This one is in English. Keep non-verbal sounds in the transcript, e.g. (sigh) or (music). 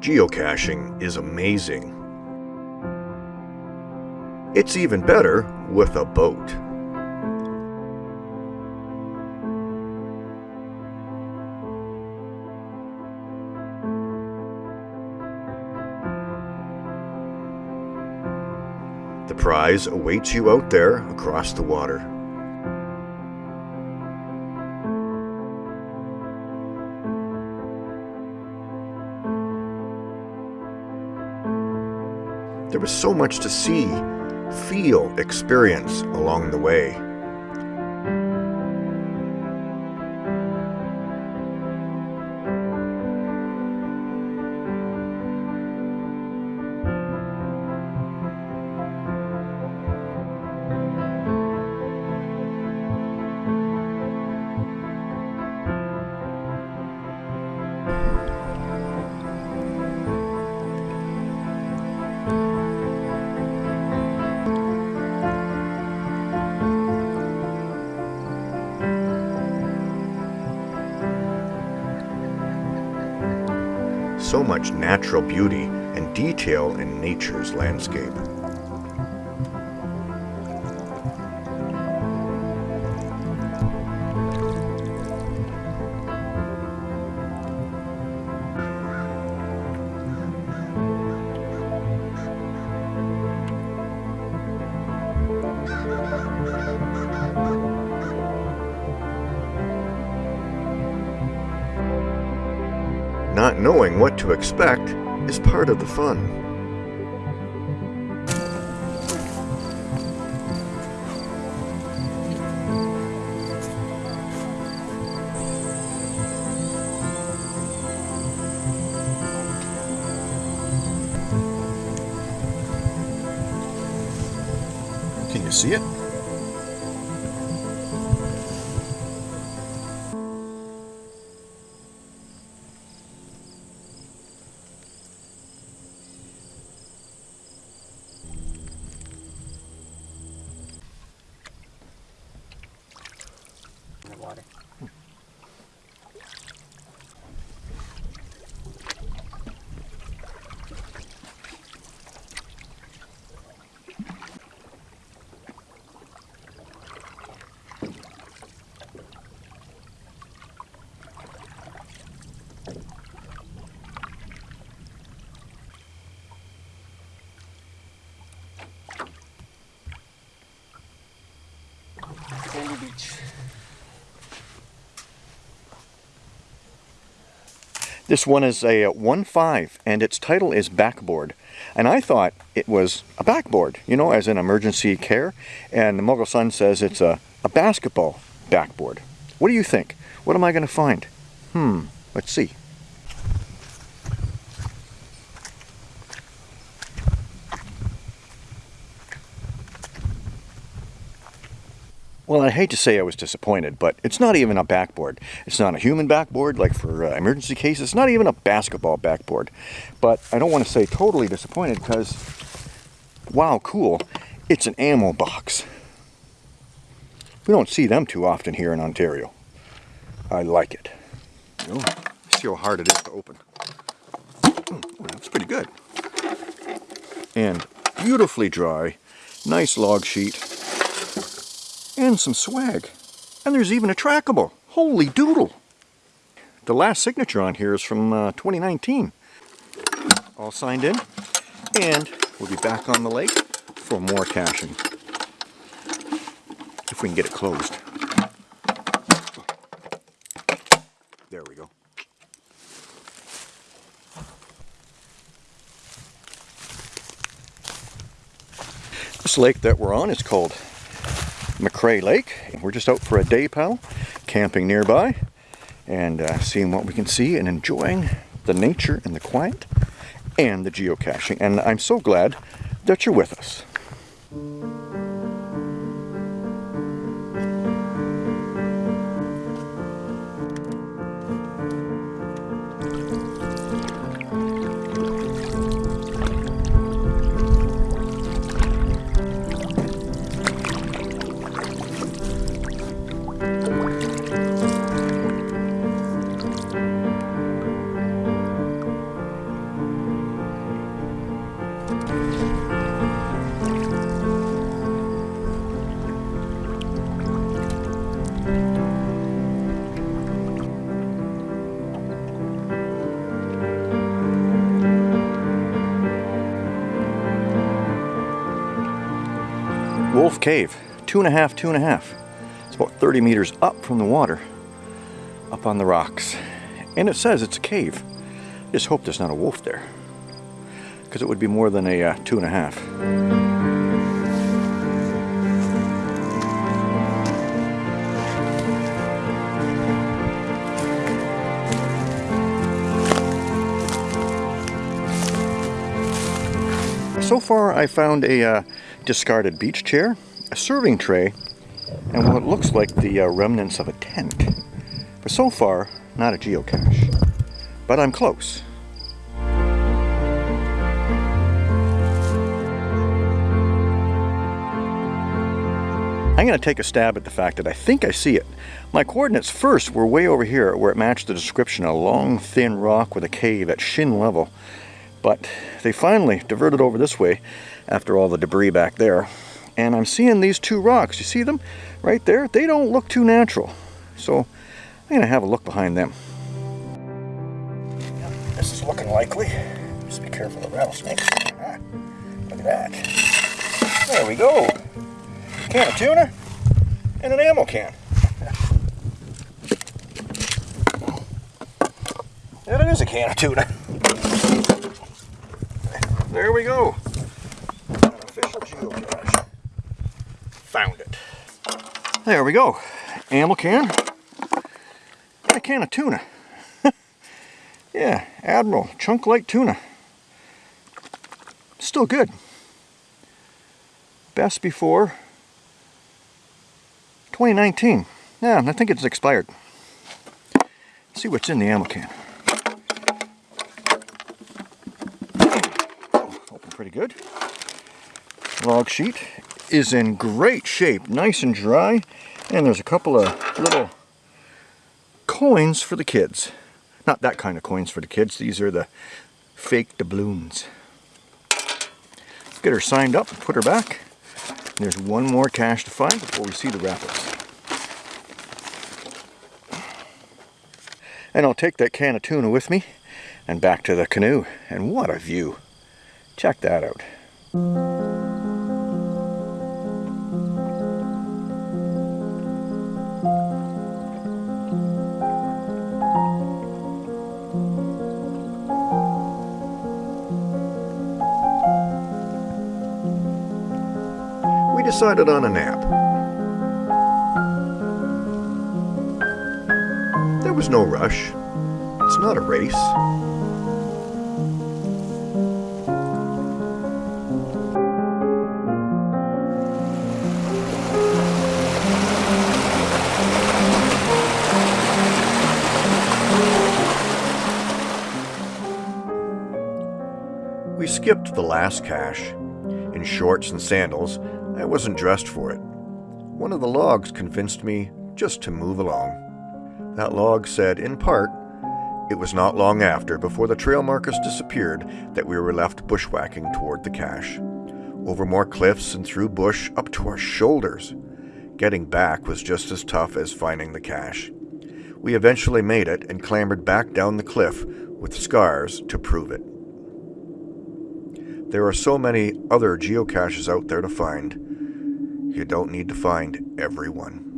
Geocaching is amazing. It's even better with a boat. The prize awaits you out there across the water. Was so much to see, feel, experience along the way. So much natural beauty and detail in nature's landscape. Not knowing what to expect is part of the fun. Can you see it? in the water. Sandy Beach. This one is a 1.5 and its title is Backboard. And I thought it was a backboard, you know, as an emergency care. And the Mogul Sun says it's a, a basketball backboard. What do you think? What am I going to find? Hmm, let's see. Well, I hate to say I was disappointed, but it's not even a backboard. It's not a human backboard like for uh, emergency cases. It's not even a basketball backboard. But I don't want to say totally disappointed because, wow, cool. It's an ammo box. We don't see them too often here in Ontario. I like it. Know, see how hard it is to open. Oh, that's pretty good. And beautifully dry. Nice log sheet and some swag. And there's even a trackable. Holy doodle. The last signature on here is from uh, 2019. All signed in. And we'll be back on the lake for more caching. If we can get it closed. There we go. This lake that we're on is called McCrae Lake. We're just out for a day, pal, camping nearby and uh, seeing what we can see and enjoying the nature and the quiet and the geocaching. And I'm so glad that you're with us. Wolf Cave. Two and a half, two and a half. It's about 30 meters up from the water, up on the rocks. And it says it's a cave. Just hope there's not a wolf there. Because it would be more than a uh, two and a half. So far I found a uh, discarded beach chair, a serving tray, and what looks like the uh, remnants of a tent. But so far, not a geocache. But I'm close. I'm going to take a stab at the fact that I think I see it. My coordinates first were way over here where it matched the description, a long thin rock with a cave at shin level. But they finally diverted over this way after all the debris back there. And I'm seeing these two rocks. You see them right there? They don't look too natural. So I'm going to have a look behind them. This is looking likely. Just be careful of rattlesnakes. Ah, look at that. There we go. Can of tuna and an ammo can. (laughs) It is a can of tuna. There we go. An official geocache. Found it. There we go. Ammo can. And a can of tuna. (laughs) yeah, Admiral Chunk Lake Tuna. Still good. Best before 2019. Yeah, I think it's expired. Let's see what's in the ammo can. Pretty good. Log sheet is in great shape, nice and dry, and there's a couple of little coins for the kids. Not that kind of coins for the kids, these are the fake doubloons. Get her signed up, and put her back. There's one more cache to find before we see the rapids. And I'll take that can of tuna with me and back to the canoe. And what a view. Check that out. We decided on a nap. There was no rush. It's not a race. Skipped the last cache. In shorts and sandals, I wasn't dressed for it. One of the logs convinced me just to move along. That log said, in part, it was not long after, before the trail markers disappeared, that we were left bushwhacking toward the cache. Over more cliffs and through bush up to our shoulders. Getting back was just as tough as finding the cache. We eventually made it and clambered back down the cliff with scars to prove it. There are so many other geocaches out there to find. You don't need to find every one.